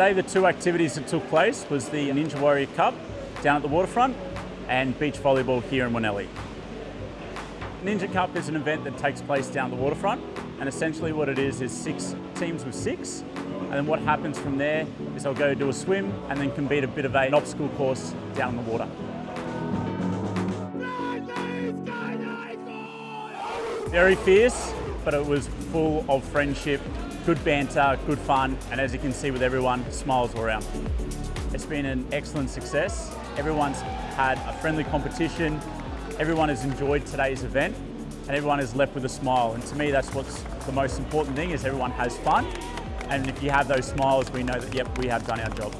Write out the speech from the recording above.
Today the two activities that took place was the Ninja Warrior Cup down at the waterfront and beach volleyball here in Wanelli. Ninja Cup is an event that takes place down the waterfront and essentially what it is is six teams with six and then what happens from there is they'll go do a swim and then compete a bit of an obstacle course down the water. Very fierce, but it was full of friendship, good banter, good fun, and as you can see with everyone, smiles all around. It's been an excellent success. Everyone's had a friendly competition, everyone has enjoyed today's event, and everyone is left with a smile. And to me, that's what's the most important thing, is everyone has fun. And if you have those smiles, we know that, yep, we have done our job.